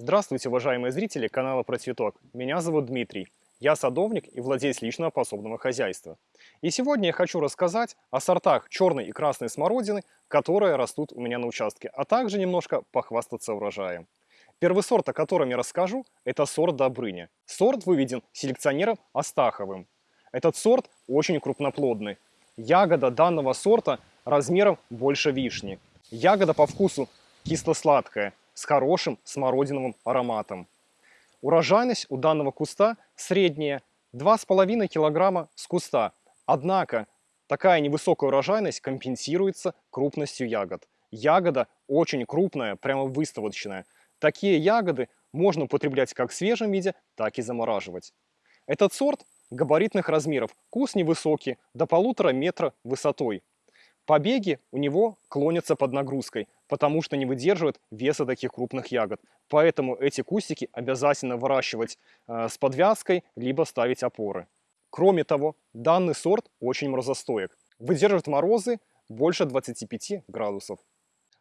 Здравствуйте, уважаемые зрители канала Про Цветок. Меня зовут Дмитрий. Я садовник и владелец личного пособного хозяйства. И сегодня я хочу рассказать о сортах черной и красной смородины, которые растут у меня на участке, а также немножко похвастаться урожаем. Первый сорт, о котором я расскажу, это сорт Добрыня. Сорт выведен селекционером Астаховым. Этот сорт очень крупноплодный. Ягода данного сорта размером больше вишни. Ягода по вкусу кисло-сладкая, с хорошим смородиновым ароматом. Урожайность у данного куста средняя 2,5 кг с куста. Однако такая невысокая урожайность компенсируется крупностью ягод. Ягода очень крупная, прямо выставочная. Такие ягоды можно употреблять как в свежем виде, так и замораживать. Этот сорт габаритных размеров, кус невысокий, до полутора метра высотой. Побеги у него клонятся под нагрузкой, потому что не выдерживают веса таких крупных ягод. Поэтому эти кустики обязательно выращивать э, с подвязкой, либо ставить опоры. Кроме того, данный сорт очень морозостоек. Выдерживает морозы больше 25 градусов.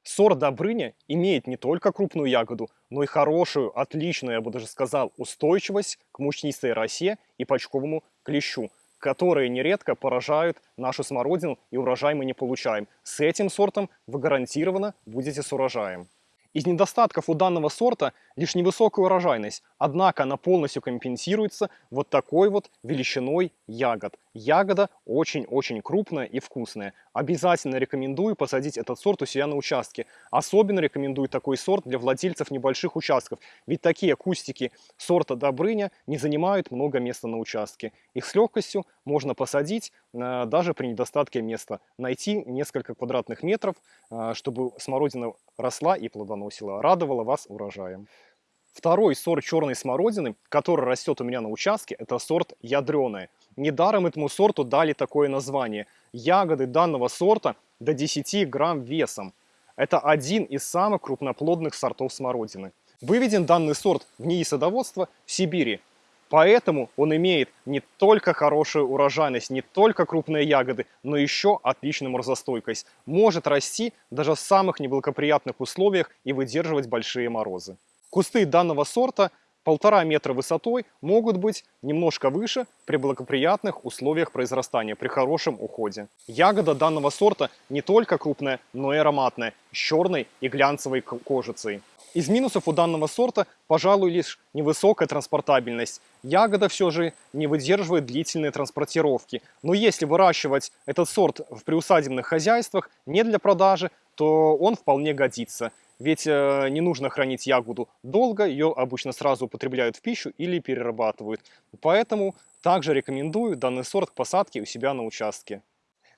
Сорт Добрыня имеет не только крупную ягоду, но и хорошую, отличную, я бы даже сказал, устойчивость к мучнистой росе и почковому клещу, которые нередко поражают нашу смородину и урожай мы не получаем. С этим сортом вы гарантированно будете с урожаем. Из недостатков у данного сорта лишь невысокая урожайность, однако она полностью компенсируется вот такой вот величиной ягод. Ягода очень-очень крупная и вкусная. Обязательно рекомендую посадить этот сорт у себя на участке. Особенно рекомендую такой сорт для владельцев небольших участков, ведь такие кустики сорта Добрыня не занимают много места на участке. Их с легкостью можно посадить э, даже при недостатке места. Найти несколько квадратных метров, э, чтобы смородина росла и плодоносила, радовала вас урожаем. Второй сорт черной смородины, который растет у меня на участке, это сорт ядреная. Недаром этому сорту дали такое название. Ягоды данного сорта до 10 грамм весом. Это один из самых крупноплодных сортов смородины. Выведен данный сорт в НИИ садоводства в Сибири. Поэтому он имеет не только хорошую урожайность, не только крупные ягоды, но еще отличную морозостойкость. Может расти даже в самых неблагоприятных условиях и выдерживать большие морозы. Кусты данного сорта полтора метра высотой могут быть немножко выше при благоприятных условиях произрастания, при хорошем уходе. Ягода данного сорта не только крупная, но и ароматная, с черной и глянцевой кожицей. Из минусов у данного сорта, пожалуй, лишь невысокая транспортабельность. Ягода все же не выдерживает длительной транспортировки. Но если выращивать этот сорт в приусадебных хозяйствах не для продажи, то он вполне годится. Ведь э, не нужно хранить ягоду долго, ее обычно сразу употребляют в пищу или перерабатывают. Поэтому также рекомендую данный сорт к посадке у себя на участке.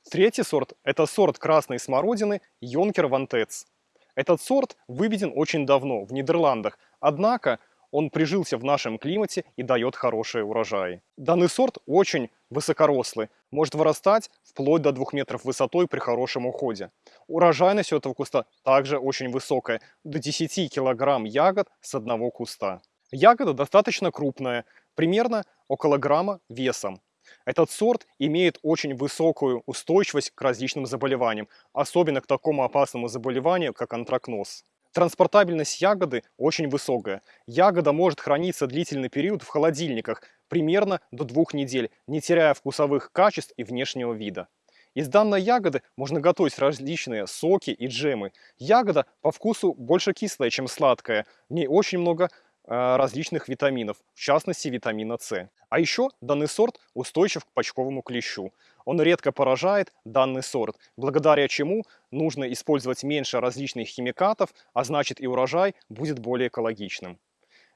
Третий сорт – это сорт красной смородины Йонкер Вантец. Этот сорт выведен очень давно, в Нидерландах, однако он прижился в нашем климате и дает хорошие урожаи. Данный сорт очень высокорослый, может вырастать вплоть до 2 метров высотой при хорошем уходе. Урожайность у этого куста также очень высокая, до 10 килограмм ягод с одного куста. Ягода достаточно крупная, примерно около грамма весом. Этот сорт имеет очень высокую устойчивость к различным заболеваниям, особенно к такому опасному заболеванию, как антракноз. Транспортабельность ягоды очень высокая. Ягода может храниться длительный период в холодильниках, примерно до двух недель, не теряя вкусовых качеств и внешнего вида. Из данной ягоды можно готовить различные соки и джемы. Ягода по вкусу больше кислая, чем сладкая. В ней очень много различных витаминов, в частности витамина С. А еще данный сорт устойчив к почковому клещу. Он редко поражает данный сорт, благодаря чему нужно использовать меньше различных химикатов, а значит и урожай будет более экологичным.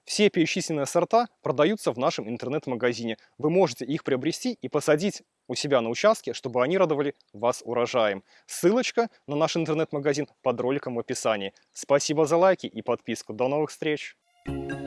Все перечисленные сорта продаются в нашем интернет-магазине. Вы можете их приобрести и посадить у себя на участке, чтобы они радовали вас урожаем. Ссылочка на наш интернет-магазин под роликом в описании. Спасибо за лайки и подписку. До новых встреч! Thank you.